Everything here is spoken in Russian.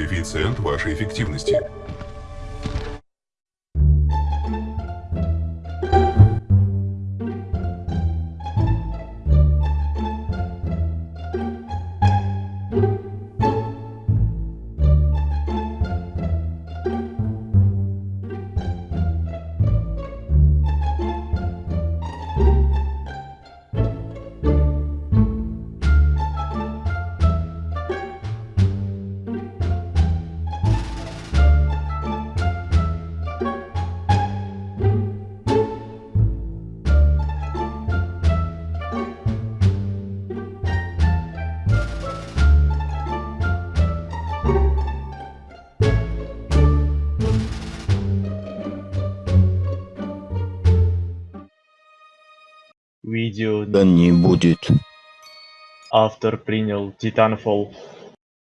коэффициент вашей эффективности. Видео Да не будет. автор принял Titanfall